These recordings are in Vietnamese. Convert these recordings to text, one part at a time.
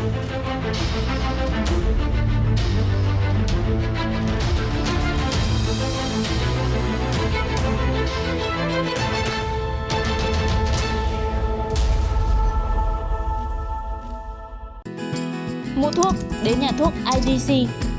Mua thuốc đến nhà thuốc IDC.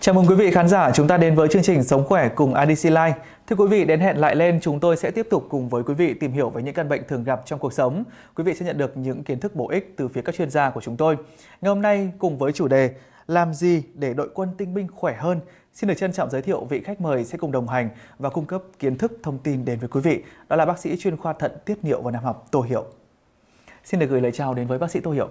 Chào mừng quý vị khán giả chúng ta đến với chương trình Sống khỏe cùng IDC Life. Thưa quý vị, đến hẹn lại lên chúng tôi sẽ tiếp tục cùng với quý vị tìm hiểu về những căn bệnh thường gặp trong cuộc sống. Quý vị sẽ nhận được những kiến thức bổ ích từ phía các chuyên gia của chúng tôi. Ngày hôm nay cùng với chủ đề làm gì để đội quân tinh binh khỏe hơn? Xin được trân trọng giới thiệu vị khách mời sẽ cùng đồng hành và cung cấp kiến thức thông tin đến với quý vị. Đó là bác sĩ chuyên khoa thận tiết niệu và nam học Tô Hiệu. Xin được gửi lời chào đến với bác sĩ Tô Hiệu.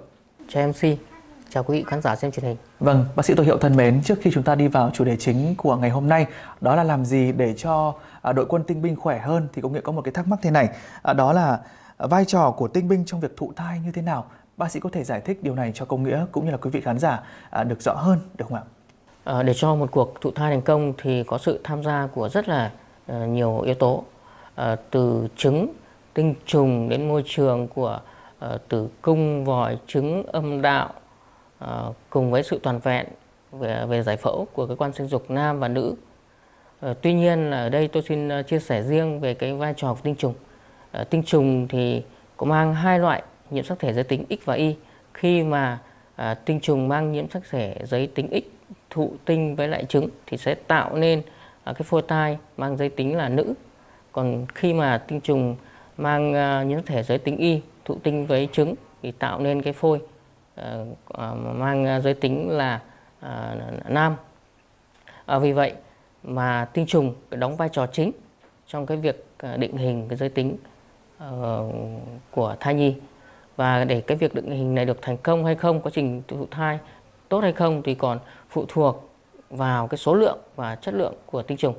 Chào MC, chào quý vị khán giả xem truyền hình. Vâng, bác sĩ Tô Hiệu thân mến, trước khi chúng ta đi vào chủ đề chính của ngày hôm nay, đó là làm gì để cho à, đội quân tinh binh khỏe hơn thì cũng nghĩa có một cái thắc mắc thế này, à, đó là vai trò của tinh binh trong việc thụ thai như thế nào? Bác sĩ có thể giải thích điều này cho công nghĩa cũng như là quý vị khán giả à, được rõ hơn được không ạ? À, để cho một cuộc thụ thai thành công thì có sự tham gia của rất là uh, nhiều yếu tố, uh, từ trứng, tinh trùng đến môi trường của tử cung, vòi, trứng, âm đạo, Ờ, cùng với sự toàn vẹn về, về giải phẫu của cơ quan sinh dục nam và nữ. Ờ, tuy nhiên ở đây tôi xin ờ, chia sẻ riêng về cái vai trò của tinh trùng. Tinh trùng thì có mang hai loại nhiễm sắc thể giới tính X và Y. Khi mà tinh trùng mang nhiễm sắc thể giới tính X thụ tinh với lại trứng thì sẽ tạo nên cái phôi thai mang giới tính là nữ. Còn khi mà tinh trùng mang nhiễm sắc thể giới tính Y thụ tinh với trứng thì tạo nên cái phôi Ờ, à, mang à, giới tính là à, nam. À, vì vậy mà tinh trùng đóng vai trò chính trong cái việc định hình cái giới tính ờ, của thai nhi và để cái việc định hình này được thành công hay không quá trình thụ thai tốt hay không thì còn phụ thuộc vào cái số lượng và chất lượng của tinh trùng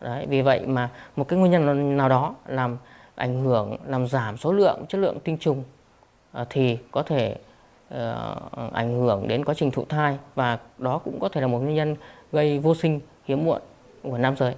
Đấy, vì vậy mà một cái nguyên nhân nào đó làm ảnh hưởng làm giảm số lượng chất lượng tinh trùng thì có thể uh, ảnh hưởng đến quá trình thụ thai và đó cũng có thể là một nguyên nhân gây vô sinh hiếm muộn của nam giới.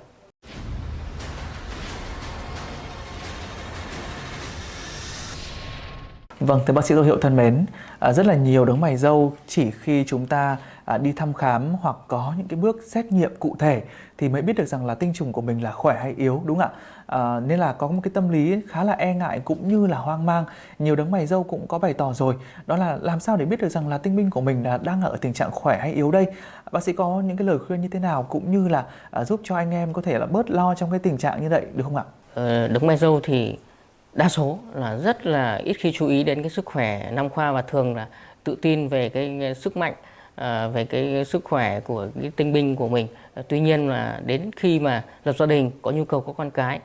Vâng, thưa bác sĩ Tô Hiệu thân mến, à, rất là nhiều đấng mày dâu chỉ khi chúng ta à, đi thăm khám hoặc có những cái bước xét nghiệm cụ thể thì mới biết được rằng là tinh trùng của mình là khỏe hay yếu đúng không ạ? À, nên là có một cái tâm lý khá là e ngại cũng như là hoang mang. Nhiều đấng mày dâu cũng có bày tỏ rồi, đó là làm sao để biết được rằng là tinh binh của mình là đang ở tình trạng khỏe hay yếu đây? Bác sĩ có những cái lời khuyên như thế nào cũng như là à, giúp cho anh em có thể là bớt lo trong cái tình trạng như vậy được không ạ? Ờ, đấng mày dâu thì đa số là rất là ít khi chú ý đến cái sức khỏe nam khoa và thường là tự tin về cái sức mạnh à, về cái sức khỏe của cái tinh binh của mình. À, tuy nhiên là đến khi mà lập gia đình có nhu cầu có con cái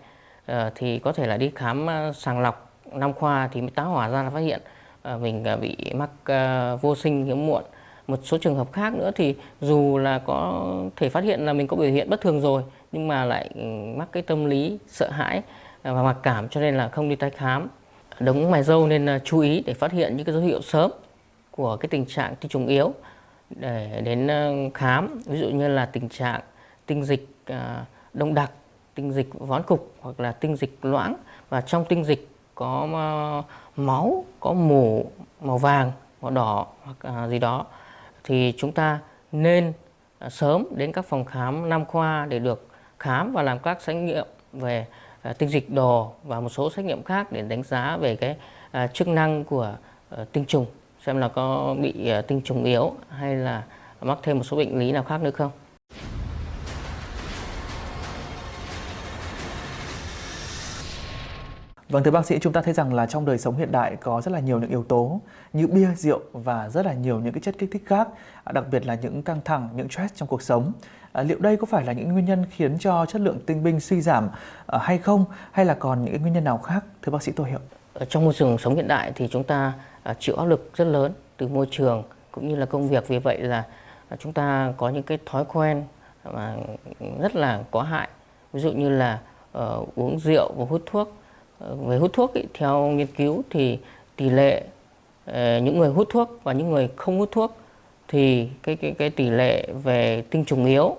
à, thì có thể là đi khám à, sàng lọc nam khoa thì mới tá hỏa ra là phát hiện à, mình à, bị mắc à, vô sinh hiếm muộn. Một số trường hợp khác nữa thì dù là có thể phát hiện là mình có biểu hiện bất thường rồi nhưng mà lại ừ, mắc cái tâm lý sợ hãi à, và mặc cảm cho nên là không đi tái khám. Đống mày dâu nên chú ý để phát hiện những cái dấu hiệu sớm của cái tình trạng tinh trùng yếu để, đến ờ, khám. Ví dụ như là tình trạng tinh dịch ờ, đông đặc, tinh dịch vón cục hoặc là tinh dịch loãng. Và trong tinh dịch có ờ, máu, có mủ, màu vàng, màu đỏ hoặc gì đó, thì chúng ta nên sớm đến các phòng khám nam khoa để được khám và làm các xét nghiệm về tinh dịch đồ và một số xét nghiệm khác để đánh giá về cái chức năng của tinh trùng xem là có bị tinh trùng yếu hay là mắc thêm một số bệnh lý nào khác nữa không. Vâng thưa bác sĩ, chúng ta thấy rằng là trong đời sống hiện đại có rất là nhiều những yếu tố như bia, rượu và rất là nhiều những cái chất kích thích khác, đặc biệt là những căng thẳng, những stress trong cuộc sống. À, liệu đây có phải là những nguyên nhân khiến cho chất lượng tinh binh suy giảm à, hay không hay là còn những nguyên nhân nào khác thưa bác sĩ Tô Hiệu? Ở trong môi trường sống hiện đại thì chúng ta à, À, chịu áp lực rất lớn từ môi trường cũng như là công việc. Vì vậy là à, chúng ta có những cái thói quen mà rất là có hại. Ví dụ như là uh, uống rượu và hút thuốc. Ờ, uh, về hút thuốc ý, theo nghiên cứu thì tỷ lệ uh, những người hút thuốc và những người không hút thuốc thì cái cái cái tỷ lệ về tinh trùng yếu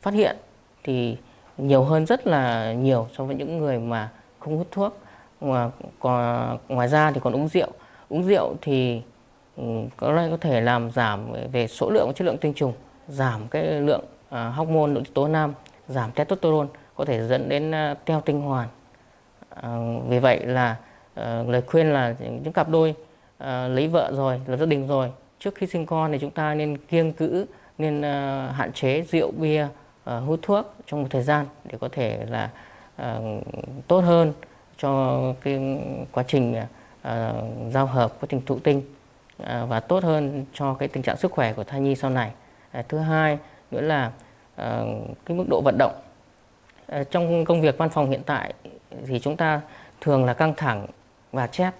phát hiện thì nhiều hơn rất là nhiều so với những người mà không hút thuốc. Mà còn ngoài ra thì còn uống rượu uống rượu thì ừ, có lẽ có thể làm giảm về số lượng và chất lượng tinh trùng, giảm cái lượng à, hormone nội tiết tố nam, giảm testosterone, có thể dẫn đến à, teo tinh hoàn. À, vì vậy là lời khuyên là những cặp đôi lấy vợ rồi, lập gia đình rồi, trước khi sinh con thì chúng ta nên kiêng cữ, nên hạn chế rượu, bia hút thuốc trong một thời gian để có thể là tốt hơn cho cái quá trình À, giao hợp quá trình thụ tinh à, và tốt hơn cho cái tình trạng sức khỏe của thai nhi sau này. À, thứ hai nữa là cái mức độ vận động. Trong công việc văn phòng hiện tại thì chúng ta thường là căng thẳng và chép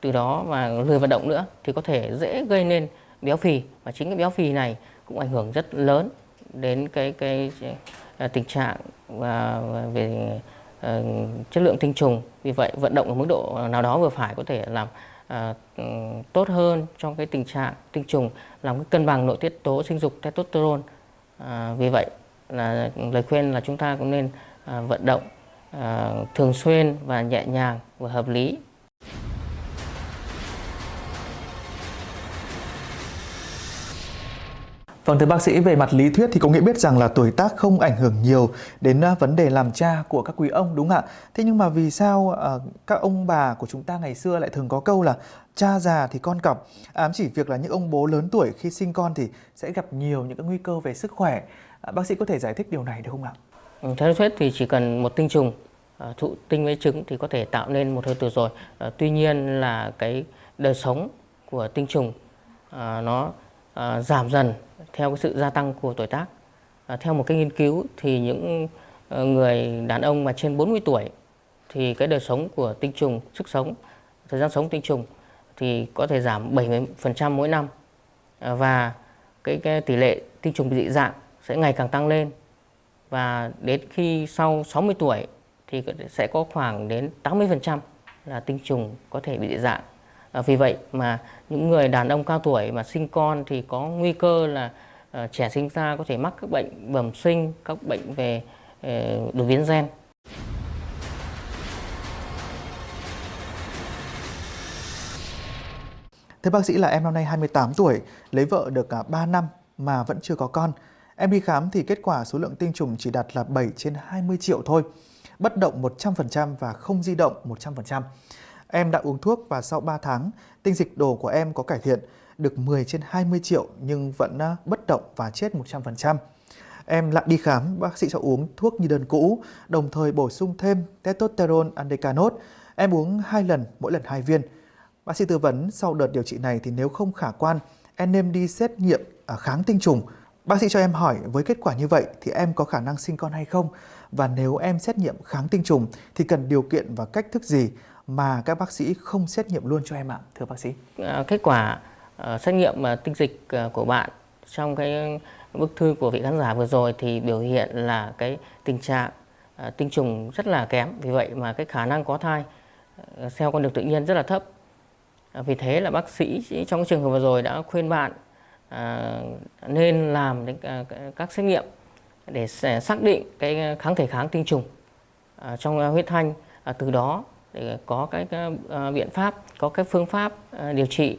từ đó và lười vận động nữa thì có thể dễ gây nên béo phì và chính cái béo phì này cũng ảnh hưởng rất lớn đến cái cái, cái tình trạng và về Ờ, chất lượng tinh trùng. Vì vậy vận động ở mức độ nào đó vừa phải có thể làm uh, tốt hơn trong cái tình trạng tinh trùng làm cái cân bằng nội tiết tố sinh dục testosterone. Uh, vì vậy là lời khuyên là chúng ta cũng nên uh, vận động uh, thường xuyên và nhẹ nhàng và hợp lý. Vâng thưa bác sĩ, về mặt lý thuyết thì có nghĩa biết rằng là tuổi tác không ảnh hưởng nhiều đến à, vấn đề làm cha của các quý ông đúng không ạ? Thế nhưng mà vì sao uh, các ông bà của chúng ta ngày xưa lại thường có câu là cha già thì con cọc, à, ám chỉ việc là những ông bố lớn tuổi khi sinh con thì sẽ gặp nhiều những cái nguy cơ về sức khỏe. Uh, bác sĩ có thể giải thích điều này được không ạ? Ừ, theo lý thuyết thì chỉ cần một tinh trùng uh, thụ tinh với trứng thì có thể tạo nên một hơi tử rồi. Uh, tuy nhiên là cái đời sống của tinh trùng uh, nó À, giảm dần theo cái sự gia tăng của tuổi tác. À, theo một cái nghiên cứu thì những ờ, người đàn ông mà trên 40 tuổi thì cái đời sống của tinh trùng, sức sống, thời gian sống tinh trùng thì có thể giảm 70% mỗi năm. À, và cái, cái tỷ lệ tinh trùng bị dị dạng sẽ ngày càng tăng lên. Và đến khi sau 60 tuổi thì sẽ có khoảng đến 80% là tinh trùng có thể bị dị dạng. À, vì vậy mà những người đàn ông cao tuổi mà sinh con thì có nguy cơ là uh, trẻ sinh ra có thể mắc các bệnh bẩm sinh, các bệnh về uh, đột biến gen. Thưa bác sĩ là em năm nay 28 tuổi, lấy vợ được à, cả 3 năm mà vẫn chưa có con. Em đi khám thì kết quả số lượng tinh trùng chỉ đạt là 7 trên 20 triệu thôi. Bất động 100% và không di động 100%. Em đã uống thuốc và sau 3 tháng, tinh dịch đồ của em có cải thiện, được 10 trên 20 triệu nhưng vẫn à, bất động và chết 100%. Em lại đi khám, bác sĩ cho uống thuốc như đơn cũ, đồng thời bổ sung thêm testosterone andecanot. Em uống 2 lần, mỗi lần 2 viên. Bác sĩ tư vấn sau đợt điều trị này thì nếu không khả quan, em nên đi xét nghiệm kháng tinh trùng. Bác sĩ cho em hỏi với kết quả như vậy thì em có khả năng sinh con hay không? Và nếu em xét nghiệm kháng tinh trùng thì cần điều kiện và cách thức gì mà các bác sĩ không xét nghiệm luôn cho em ạ, thưa bác sĩ? À, kết quả ờ, xét nghiệm ờ, tinh dịch ờ, của bạn trong cái bức thư của vị khán giả vừa rồi thì biểu hiện là cái tình trạng tinh trùng rất là kém, vì vậy mà cái khả năng có thai theo con đường tự nhiên rất là thấp. Vì thế là bác sĩ trong trường hợp vừa rồi đã khuyên bạn nên làm các xét nghiệm để xác định cái kháng thể kháng tinh trùng trong huyết thanh, từ đó để có cái, cái uh, biện pháp có cái phương pháp uh, điều trị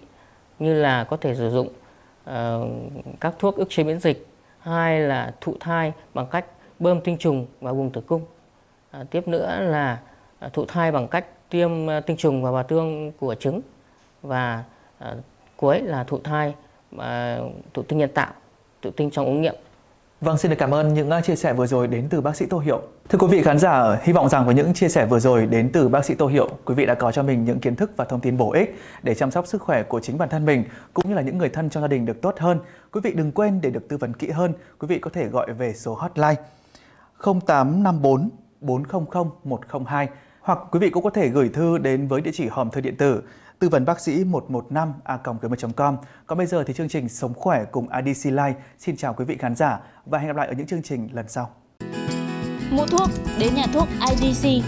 như là có thể sử dụng uh, các thuốc ức chế miễn dịch hai là thụ thai bằng cách bơm tinh trùng vào vùng tử cung. Uh, tiếp nữa là uh, thụ thai bằng cách tiêm uh, tinh trùng vào bào tương của trứng và uh, cuối là thụ thai uh, thụ tinh nhân tạo thụ tinh trong ống nghiệm. Vâng, xin được cảm ơn những à, chia sẻ vừa rồi đến từ bác sĩ Tô Hiệu. Thưa quý vị khán giả, hy vọng rằng với những chia sẻ vừa rồi đến từ bác sĩ Tô Hiệu, quý vị đã có cho mình những kiến thức và thông tin bổ ích để chăm sóc sức khỏe của chính bản thân mình cũng như là những người thân trong gia đình được tốt hơn. Quý vị đừng quên để được tư vấn kỹ hơn, quý vị có thể gọi về số hotline 0854 400 102 hoặc quý vị cũng có thể gửi thư đến với địa chỉ hòm thư điện tử tư vấn bác sĩ 115 a com. Còn bây giờ thì chương trình Sống khỏe cùng IDC Life xin chào quý vị khán giả và hẹn gặp lại ở những chương trình lần sau. Mua thuốc, đến nhà thuốc IDC